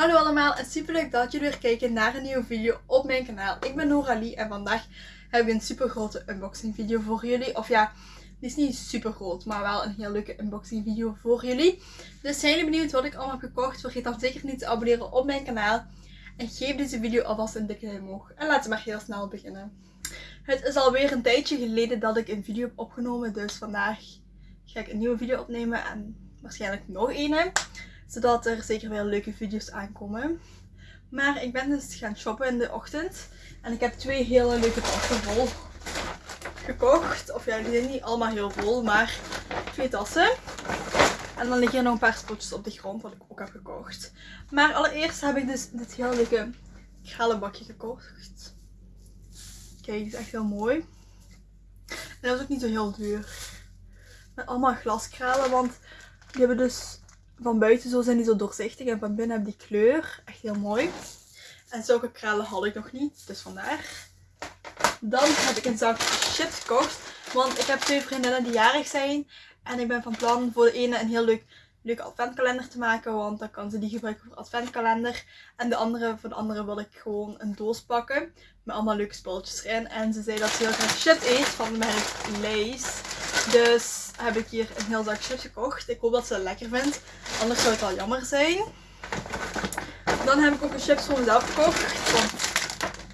Hallo allemaal en super leuk dat jullie weer kijken naar een nieuwe video op mijn kanaal. Ik ben Noralie en vandaag heb ik een super grote unboxing video voor jullie. Of ja, die is niet super groot, maar wel een heel leuke unboxing video voor jullie. Dus zijn jullie benieuwd wat ik allemaal heb gekocht? Vergeet dan zeker niet te abonneren op mijn kanaal. En geef deze video alvast een dikke omhoog. En laten we maar heel snel beginnen. Het is alweer een tijdje geleden dat ik een video heb opgenomen. Dus vandaag ga ik een nieuwe video opnemen en waarschijnlijk nog een zodat er zeker weer leuke video's aankomen. Maar ik ben dus gaan shoppen in de ochtend. En ik heb twee hele leuke tassen vol gekocht. Of ja, die zijn niet allemaal heel vol, maar twee tassen. En dan liggen er nog een paar spotjes op de grond, wat ik ook heb gekocht. Maar allereerst heb ik dus dit heel leuke kralenbakje gekocht. Kijk, die is echt heel mooi. En dat was ook niet zo heel duur. Met allemaal glaskralen, want die hebben dus van buiten zo zijn die zo doorzichtig en van binnen hebben die kleur. Echt heel mooi. En zulke kralen had ik nog niet, dus vandaar. Dan heb ik een zak chips gekocht. Want ik heb twee vriendinnen die jarig zijn. En ik ben van plan voor de ene een heel leuk, leuke adventkalender te maken. Want dan kan ze die gebruiken voor adventkalender. En de andere, voor de andere wil ik gewoon een doos pakken. Met allemaal leuke spulletjes erin. En ze zei dat ze heel graag chips eet van merk Lays. Dus heb ik hier een heel zak chips gekocht. Ik hoop dat ze het lekker vindt. Anders zou het wel jammer zijn. Dan heb ik ook een chips voor mezelf gekocht.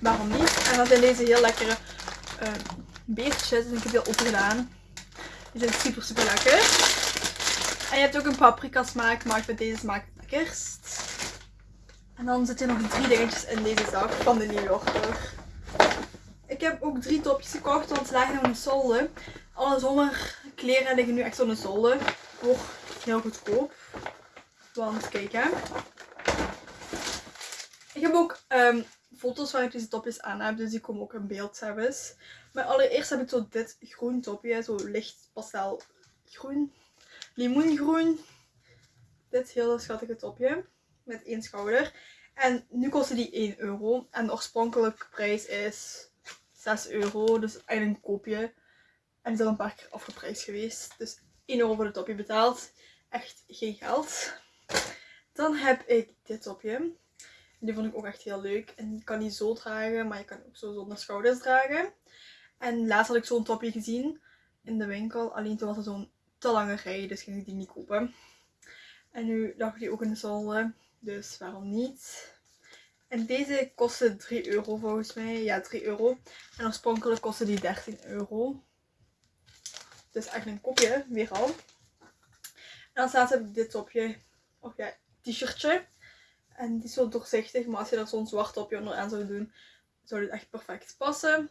Waarom niet? En dat zijn deze heel lekkere uh, beertjes. En ik heb die al open gedaan. Die zijn super super lekker. En je hebt ook een paprika smaak. Maar ik vind deze smaak het lekkerst. En dan zitten nog drie dingetjes in deze zak van de New Yorker. Ik heb ook drie topjes gekocht, want ze lagen in de zolder. Alle zomerkleren liggen nu echt op de zolder. Voor heel goedkoop. Want kijk hè. Ik heb ook um, foto's waar ik deze topjes aan heb. Dus die komen ook in beeld zelfs. Maar allereerst heb ik zo dit groen topje. Zo licht pastel groen. Limoengroen. Dit hele schattige topje. Met één schouder. En nu kostte die 1 euro. En de oorspronkelijke prijs is 6 euro. Dus eigenlijk een koopje. En is al een paar keer afgeprijsd geweest. Dus 1 euro voor het topje betaald. Echt geen geld. Dan heb ik dit topje. Die vond ik ook echt heel leuk. En je kan die zo dragen, maar je kan ook zo zonder schouders dragen. En laatst had ik zo'n topje gezien in de winkel. Alleen toen was het zo'n te lange rij, dus ging ik die niet kopen. En nu lag die ook in de zolder. Dus waarom niet? En deze kostte 3 euro volgens mij. Ja, 3 euro. En oorspronkelijk kostte die 13 euro. Dus echt een kopje, weer al. En dan staat er dit topje, of ja, t-shirtje. En die is zo doorzichtig, maar als je er zo'n zwart topje onder aan zou doen, zou dit echt perfect passen.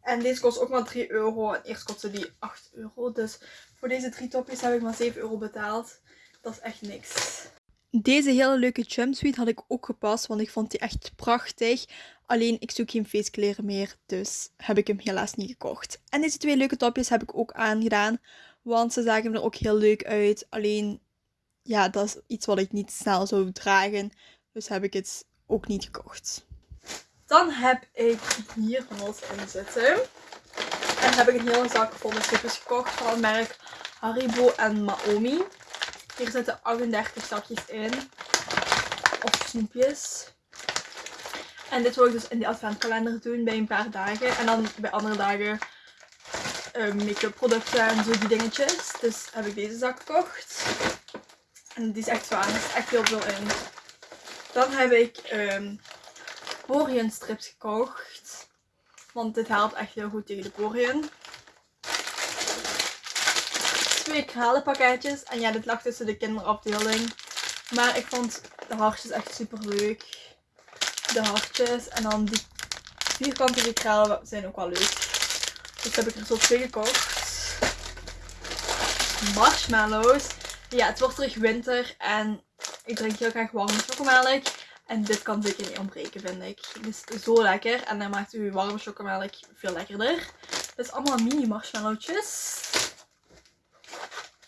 En deze kost ook maar 3 euro. En eerst kostte die 8 euro. Dus voor deze drie topjes heb ik maar 7 euro betaald. Dat is echt niks. Deze hele leuke jumpsuit had ik ook gepast, want ik vond die echt prachtig. Alleen ik zoek geen feestkleren meer, dus heb ik hem helaas niet gekocht. En deze twee leuke topjes heb ik ook aangedaan, want ze zagen er ook heel leuk uit. Alleen, ja, dat is iets wat ik niet snel zou dragen, dus heb ik het ook niet gekocht. Dan heb ik hier van ons in zitten. En heb ik een hele zak vol met chipjes gekocht van het merk Haribo en Maomi. Hier zitten 38 zakjes in. Of snoepjes. En dit wil ik dus in de adventkalender doen bij een paar dagen. En dan bij andere dagen uh, make-up producten en zo die dingetjes. Dus heb ik deze zak gekocht. En die is echt zwaar. Er is echt heel veel in. Dan heb ik um, poriën strips gekocht. Want dit helpt echt heel goed tegen de poriën twee kralenpakketjes. En ja, dit lag tussen de kinderafdeling. Maar ik vond de hartjes echt super leuk. De hartjes. En dan die vierkantige kralen zijn ook wel leuk. Dus heb ik er zo twee gekocht. Marshmallows. Ja, het wordt terug winter. En ik drink heel graag warme chocomelk. En dit kan zeker niet ontbreken, vind ik. Het is zo lekker. En dan maakt uw warme chocomelk veel lekkerder. Het is allemaal mini marshmallowtjes.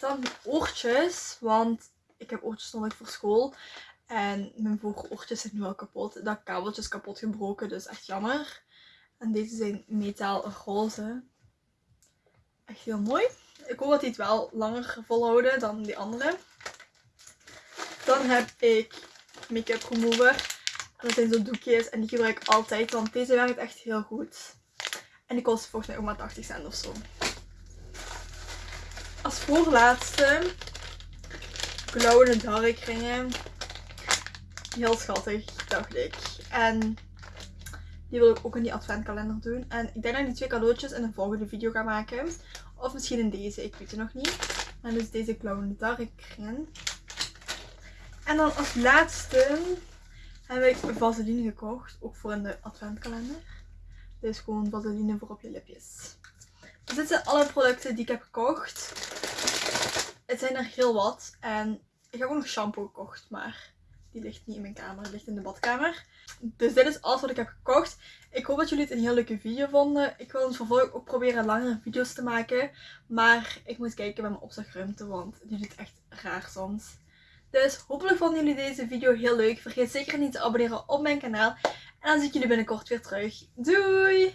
Dan oortjes, want ik heb oortjes nodig voor school. En mijn vooroortjes zijn nu al kapot. Dat kabeltje is kapot gebroken, dus echt jammer. En deze zijn metaal roze. Echt heel mooi. Ik hoop dat die het wel langer volhouden dan die andere. Dan heb ik make-up remover. En dat zijn zo doekjes en die gebruik ik altijd, want deze werkt echt heel goed. En die kost volgens mij ook maar 80 cent of zo. Als voorlaatste glow in the dark ringen. Heel schattig, dacht ik. En die wil ik ook in die adventkalender doen. En ik denk dat ik die twee cadeautjes in een volgende video ga maken. Of misschien in deze, ik weet het nog niet. En dus deze glow in the dark ringen. En dan als laatste heb ik vaseline gekocht. Ook voor in de adventkalender. Is gewoon vaseline voor op je lipjes. Dus dit zijn alle producten die ik heb gekocht. Het zijn er heel wat. En ik heb ook nog shampoo gekocht. Maar die ligt niet in mijn kamer. Die ligt in de badkamer. Dus dit is alles wat ik heb gekocht. Ik hoop dat jullie het een heel leuke video vonden. Ik wil in het vervolg ook proberen langere video's te maken. Maar ik moet kijken met mijn opslagruimte. Want die doet echt raar soms. Dus hopelijk vonden jullie deze video heel leuk. Vergeet zeker niet te abonneren op mijn kanaal. En dan zie ik jullie binnenkort weer terug. Doei!